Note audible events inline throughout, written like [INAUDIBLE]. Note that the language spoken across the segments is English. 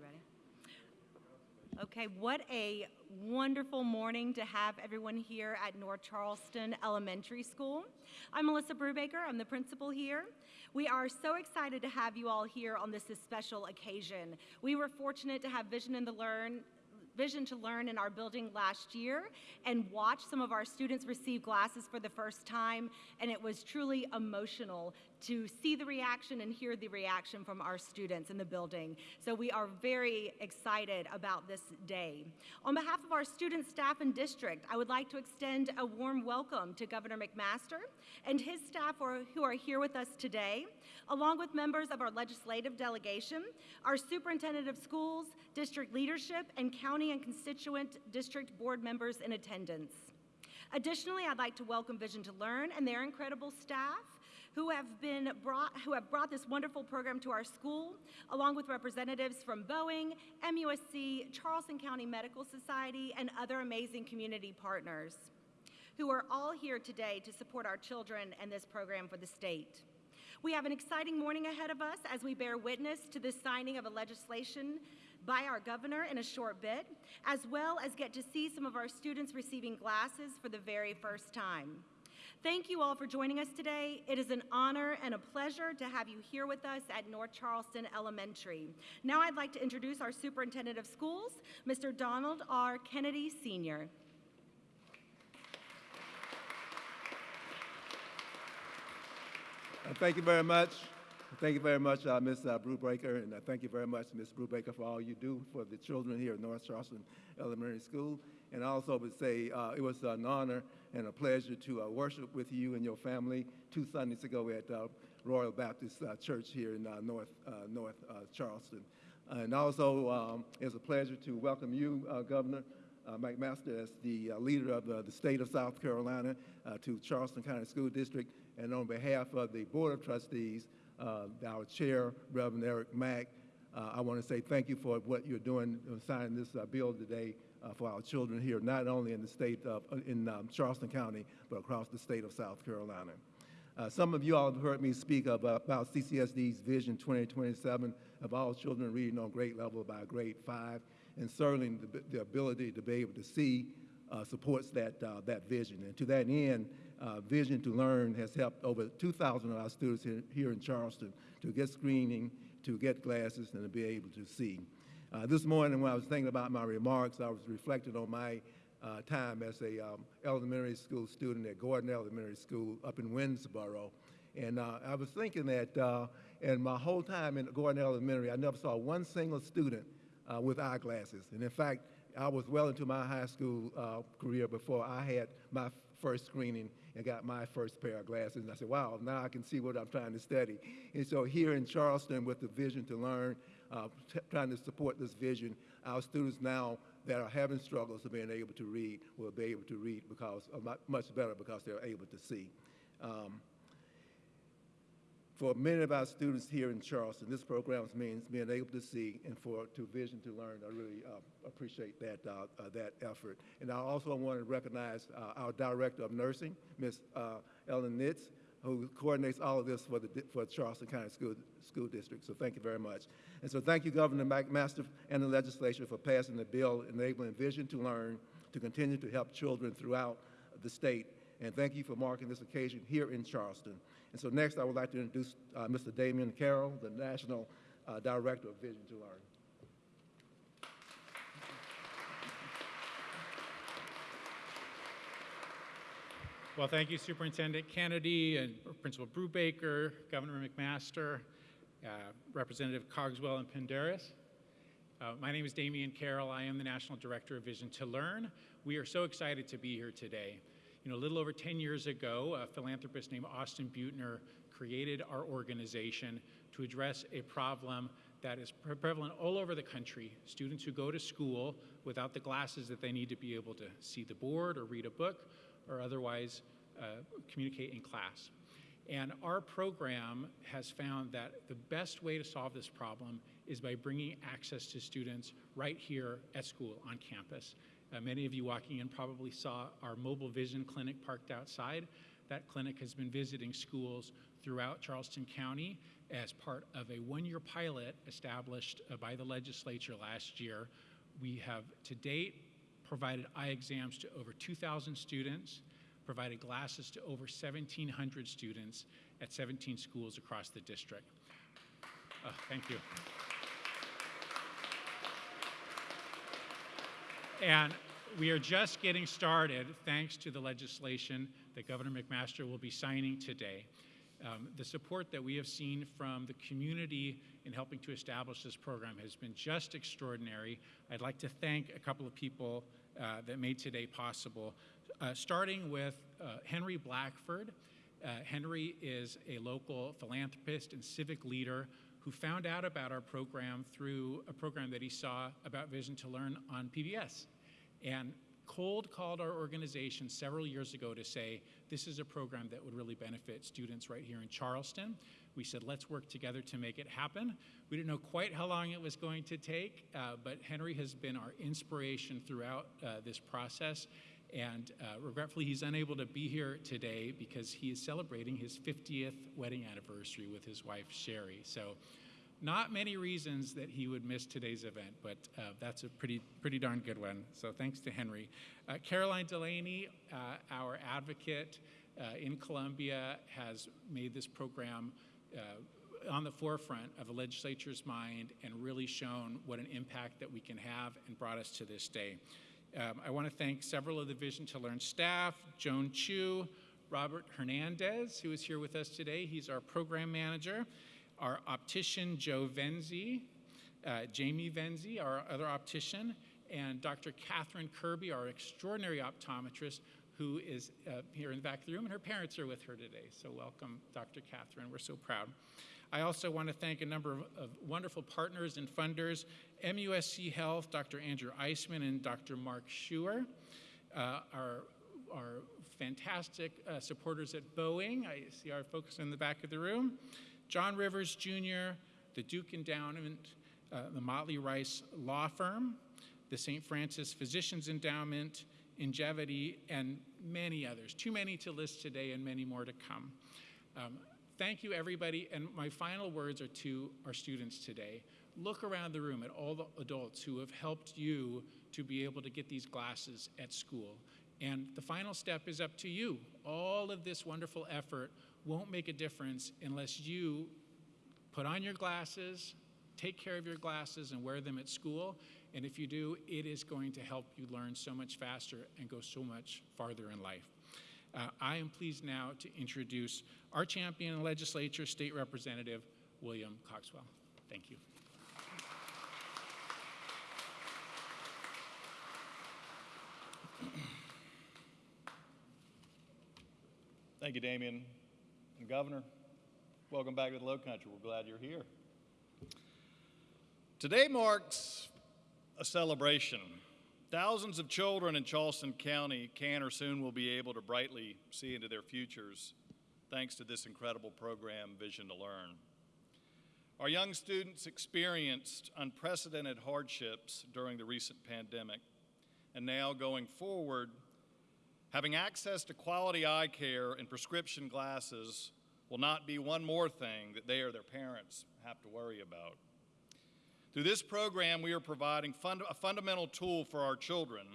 You ready? Okay, what a wonderful morning to have everyone here at North Charleston Elementary School. I'm Melissa Brubaker, I'm the principal here. We are so excited to have you all here on this special occasion. We were fortunate to have Vision in the Learn Vision to Learn in our building last year and watch some of our students receive glasses for the first time, and it was truly emotional to see the reaction and hear the reaction from our students in the building. So we are very excited about this day. On behalf of our students, staff, and district, I would like to extend a warm welcome to Governor McMaster and his staff who are here with us today, along with members of our legislative delegation, our superintendent of schools, district leadership, and county and constituent district board members in attendance. Additionally, I'd like to welcome Vision to Learn and their incredible staff, who have been brought who have brought this wonderful program to our school, along with representatives from Boeing, MUSC, Charleston County Medical Society, and other amazing community partners who are all here today to support our children and this program for the state. We have an exciting morning ahead of us as we bear witness to the signing of a legislation by our governor in a short bit, as well as get to see some of our students receiving glasses for the very first time. Thank you all for joining us today. It is an honor and a pleasure to have you here with us at North Charleston Elementary. Now I'd like to introduce our Superintendent of Schools, Mr. Donald R. Kennedy, Sr. Thank you very much. Thank you very much, uh, Ms. Uh, Brubaker, and uh, thank you very much, Ms. Brubaker, for all you do for the children here at North Charleston Elementary School. And I also would say uh, it was an honor and a pleasure to uh, worship with you and your family two Sundays ago at uh, Royal Baptist uh, Church here in uh, North, uh, North Charleston. And also, um, it's a pleasure to welcome you, Governor McMaster, as the leader of the state of South Carolina to Charleston County School District. And on behalf of the Board of Trustees, our chair, Reverend Eric Mack, I want to say thank you for what you're doing, signing this bill today uh, for our children here, not only in the state of, uh, in um, Charleston County, but across the state of South Carolina. Uh, some of you all have heard me speak of, uh, about CCSD's Vision 2027 of all children reading on grade level by grade five, and certainly the, the ability to be able to see uh, supports that, uh, that vision. And to that end, Vision to Learn has helped over 2,000 of our students here, here in Charleston to get screening, to get glasses, and to be able to see. Uh, this morning when I was thinking about my remarks, I was reflecting on my uh, time as a um, elementary school student at Gordon Elementary School up in Winnsboro. And uh, I was thinking that uh, in my whole time in Gordon Elementary, I never saw one single student uh, with eyeglasses. And in fact, I was well into my high school uh, career before I had my first screening and got my first pair of glasses. And I said, wow, now I can see what I'm trying to study. And so here in Charleston with the vision to learn, uh, trying to support this vision. Our students now that are having struggles of being able to read will be able to read because uh, much better because they're able to see. Um, for many of our students here in Charleston, this program means being able to see, and for to vision to learn. I really uh, appreciate that uh, uh, that effort. And I also want to recognize uh, our director of nursing, Ms. Uh, Ellen Nitz, who coordinates all of this for the for Charleston County School School District. So thank you very much. And so thank you, Governor McMaster and the legislature for passing the bill enabling Vision to Learn to continue to help children throughout the state. And thank you for marking this occasion here in Charleston. And so next, I would like to introduce uh, Mr. Damien Carroll, the National uh, Director of Vision to Learn. Well, thank you, Superintendent Kennedy and Principal Brubaker, Governor McMaster, uh, Representative Cogswell and Pendarvis. Uh, my name is Damian Carroll. I am the National Director of Vision to Learn. We are so excited to be here today. Know, a little over 10 years ago, a philanthropist named Austin Beutner created our organization to address a problem that is prevalent all over the country. Students who go to school without the glasses that they need to be able to see the board or read a book or otherwise uh, communicate in class. And our program has found that the best way to solve this problem is by bringing access to students right here at school on campus. Uh, many of you walking in probably saw our mobile vision clinic parked outside. that clinic has been visiting schools throughout Charleston County as part of a one-year pilot established uh, by the legislature last year. We have to date provided eye exams to over 2,000 students, provided glasses to over 1,700 students at 17 schools across the district. Uh, thank you. And we are just getting started thanks to the legislation that Governor McMaster will be signing today. Um, the support that we have seen from the community in helping to establish this program has been just extraordinary. I'd like to thank a couple of people uh, that made today possible, uh, starting with uh, Henry Blackford. Uh, Henry is a local philanthropist and civic leader who found out about our program through a program that he saw about Vision to Learn on PBS. And cold called our organization several years ago to say, this is a program that would really benefit students right here in Charleston. We said, let's work together to make it happen. We didn't know quite how long it was going to take, uh, but Henry has been our inspiration throughout uh, this process. And uh, regretfully, he's unable to be here today because he is celebrating his 50th wedding anniversary with his wife, Sherry. So not many reasons that he would miss today's event, but uh, that's a pretty, pretty darn good one. So thanks to Henry. Uh, Caroline Delaney, uh, our advocate uh, in Columbia, has made this program uh, on the forefront of the legislature's mind and really shown what an impact that we can have and brought us to this day. Um, I want to thank several of the Vision to Learn staff, Joan Chu, Robert Hernandez, who is here with us today. He's our program manager our optician, Joe Venzi, uh, Jamie Venzi, our other optician, and Dr. Catherine Kirby, our extraordinary optometrist, who is uh, here in the back of the room, and her parents are with her today. So welcome, Dr. Catherine. We're so proud. I also want to thank a number of, of wonderful partners and funders, MUSC Health, Dr. Andrew Eisman and Dr. Mark Schuer, uh, our, our fantastic uh, supporters at Boeing. I see our folks in the back of the room. John Rivers Jr., the Duke Endowment, uh, the Motley Rice Law Firm, the St. Francis Physicians Endowment, Ingevity, and many others. Too many to list today and many more to come. Um, thank you, everybody. And my final words are to our students today. Look around the room at all the adults who have helped you to be able to get these glasses at school. And the final step is up to you. All of this wonderful effort won't make a difference unless you put on your glasses, take care of your glasses, and wear them at school. And if you do, it is going to help you learn so much faster and go so much farther in life. Uh, I am pleased now to introduce our champion in legislature, State Representative William Cogswell. Thank you. Thank you, Damien. And Governor, welcome back to the Low Country. We're glad you're here. Today marks a celebration. Thousands of children in Charleston County can or soon will be able to brightly see into their futures thanks to this incredible program, Vision to Learn. Our young students experienced unprecedented hardships during the recent pandemic, and now going forward, Having access to quality eye care and prescription glasses will not be one more thing that they or their parents have to worry about. Through this program, we are providing fund a fundamental tool for our children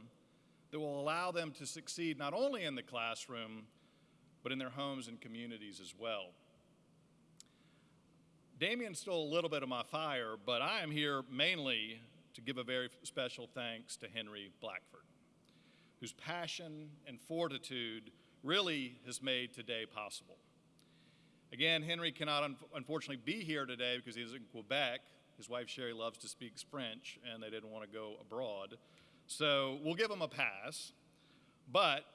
that will allow them to succeed not only in the classroom, but in their homes and communities as well. Damien stole a little bit of my fire, but I am here mainly to give a very special thanks to Henry Blackford whose passion and fortitude really has made today possible. Again, Henry cannot un unfortunately be here today because he's in Quebec. His wife Sherry loves to speak French and they didn't want to go abroad. So we'll give him a pass. But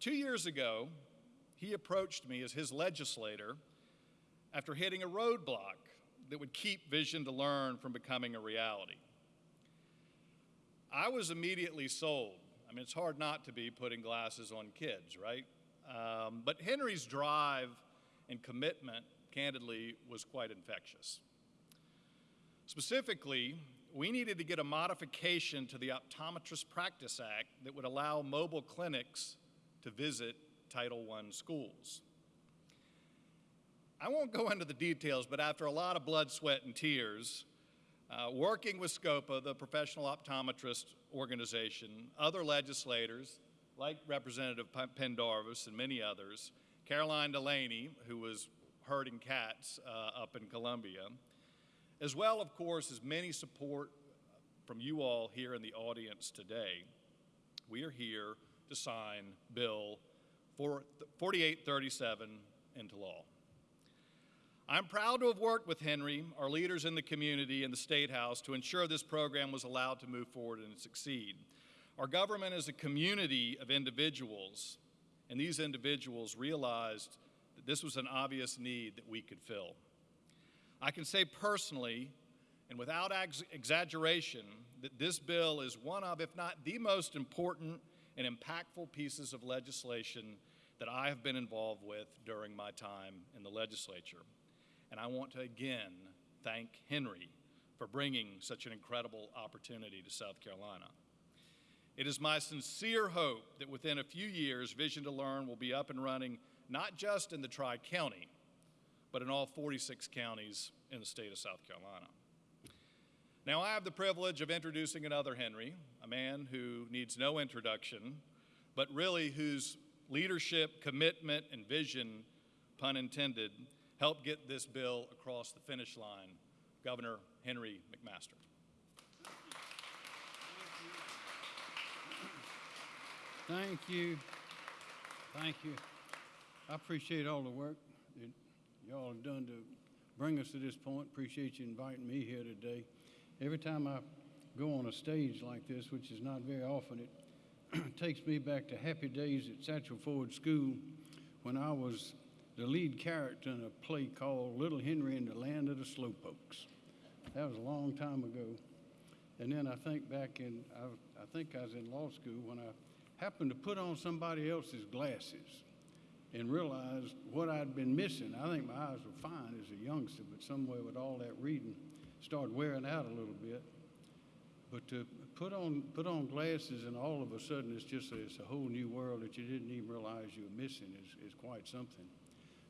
two years ago, he approached me as his legislator after hitting a roadblock that would keep Vision to Learn from becoming a reality. I was immediately sold I mean, it's hard not to be putting glasses on kids, right? Um, but Henry's drive and commitment, candidly, was quite infectious. Specifically, we needed to get a modification to the Optometrist Practice Act that would allow mobile clinics to visit Title I schools. I won't go into the details, but after a lot of blood, sweat, and tears, uh, working with SCOPA, the professional optometrist organization, other legislators, like Representative Pendarvis and many others, Caroline Delaney, who was herding cats uh, up in Columbia, as well, of course, as many support uh, from you all here in the audience today, we are here to sign Bill 4837 into law. I'm proud to have worked with Henry, our leaders in the community, and the State House to ensure this program was allowed to move forward and succeed. Our government is a community of individuals, and these individuals realized that this was an obvious need that we could fill. I can say personally, and without ex- exaggeration, that this bill is one of, if not the most important and impactful pieces of legislation that I have been involved with during my time in the legislature. And I want to again thank Henry for bringing such an incredible opportunity to South Carolina. It is my sincere hope that within a few years, Vision to Learn will be up and running not just in the Tri County, but in all 46 counties in the state of South Carolina. Now, I have the privilege of introducing another Henry, a man who needs no introduction, but really whose leadership, commitment, and vision, pun intended, helped get this bill across the finish line, Governor Henry McMaster. Thank you. Thank you. I appreciate all the work y'all have done to bring us to this point. Appreciate you inviting me here today. Every time I go on a stage like this, which is not very often, it [CLEARS THROAT] takes me back to happy days at Satchel Ford School when I was the lead character in a play called Little Henry in the Land of the Slowpokes. That was a long time ago. And then I think back in, I, I think I was in law school when I happened to put on somebody else's glasses and realized what I'd been missing. I think my eyes were fine as a youngster, but somewhere with all that reading, started wearing out a little bit. But to put on put on glasses and all of a sudden it's just a, it's a whole new world that you didn't even realize you were missing is, is quite something.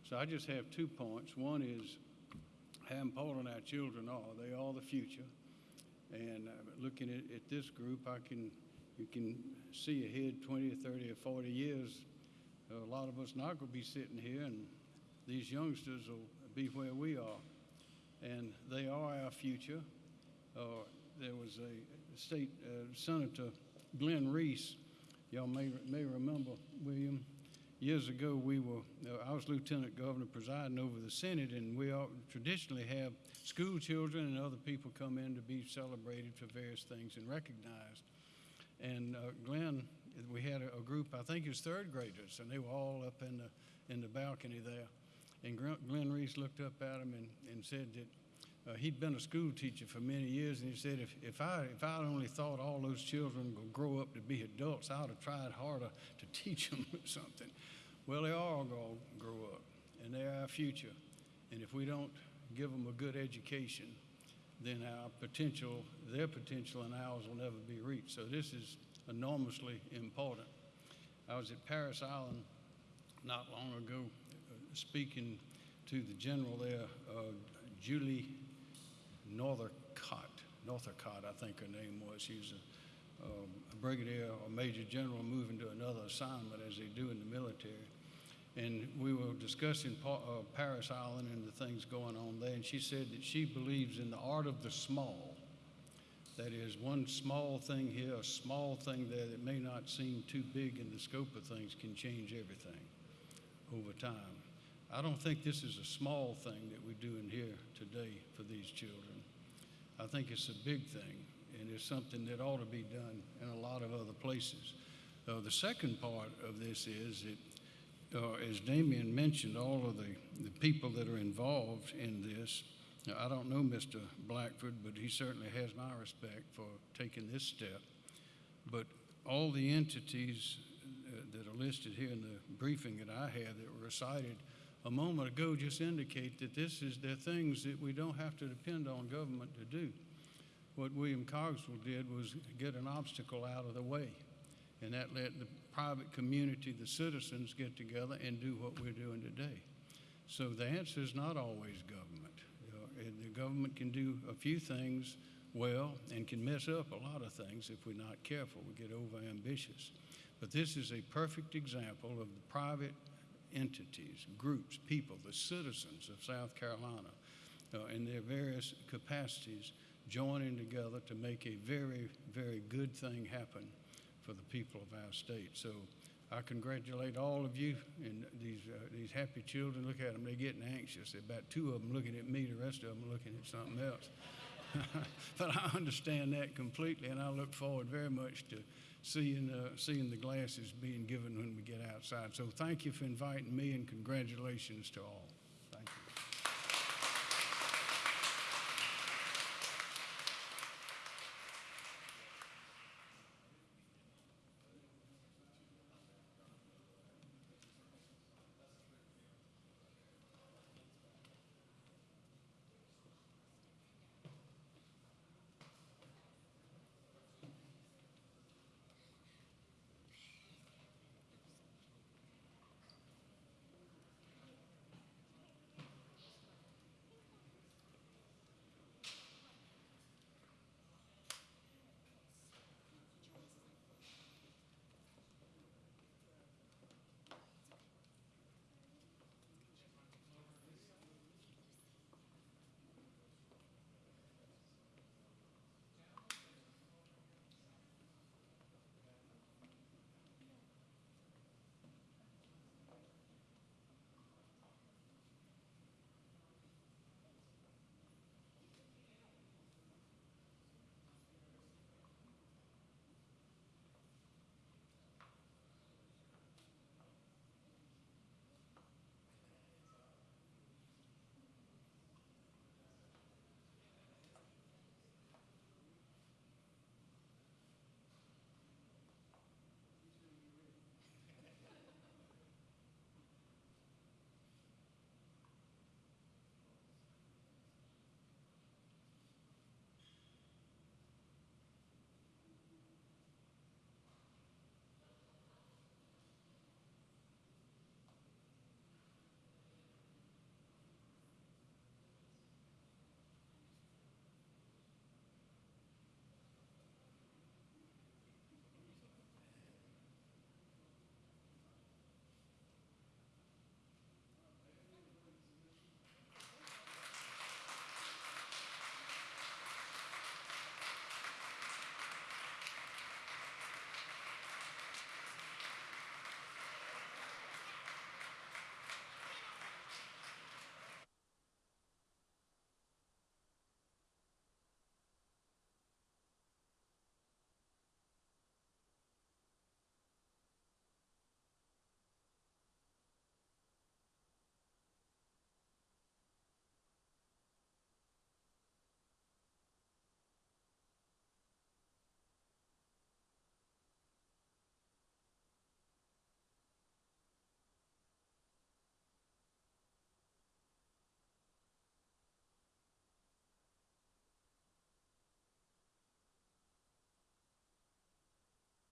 So I just have two points. One is how important our children are. They are the future. And uh, looking at, at this group, I can you can see ahead 20 or 30 or 40 years. A lot of us not going to be sitting here, and these youngsters will be where we are. And they are our future. Uh, there was a state uh, Senator Glenn Reese. Y'all may may remember William. Years ago, we were uh, I was lieutenant governor presiding over the Senate, and we all traditionally have school children and other people come in to be celebrated for various things and recognized. And uh, Glenn, we had a, a group, I think it was third graders, and they were all up in the in the balcony there. And Glenn Reese looked up at him and, and said that uh, he'd been a school teacher for many years, and he said, if, if I if I'd only thought all those children would grow up to be adults, I'd have tried harder to [LAUGHS] teach them something. Well, they are all going to grow up, and they're our future. And if we don't give them a good education, then our potential, their potential and ours will never be reached. So this is enormously important. I was at Parris Island not long ago uh, speaking to the general there, uh, Julie Northcott. Northcott, I think her name was. She's a, um, a brigadier or major general moving to another assignment as they do in the military. And we were discussing uh, Parris Island and the things going on there, and she said that she believes in the art of the small. That is, one small thing here, a small thing there that may not seem too big in the scope of things can change everything over time. I don't think this is a small thing that we're doing here today for these children. I think it's a big thing, and it's something that ought to be done in a lot of other places. Uh, the second part of this is that, uh, as Damien mentioned, all of the, the people that are involved in this. Now, I don't know Mr. Blackford, but he certainly has my respect for taking this step. But all the entities uh, that are listed here in the briefing that I had that were recited a moment ago just indicate that this is the things that we don't have to depend on government to do. What William Cogswell did was get an obstacle out of the way, and that let the private community, the citizens get together and do what we're doing today. So the answer is not always government. You know, and the government can do a few things well and can mess up a lot of things if we're not careful. We get over ambitious. But this is a perfect example of the private entities, groups, people, the citizens of South Carolina uh, in their various capacities joining together to make a very, very good thing happen for the people of our state. So I congratulate all of you and these, uh, these happy children. Look at them, they're getting anxious. About two of them looking at me, the rest of them looking at something else. [LAUGHS] but I understand that completely, and I look forward very much to seeing, uh, seeing the glasses being given when we get outside. So thank you for inviting me, and congratulations to all.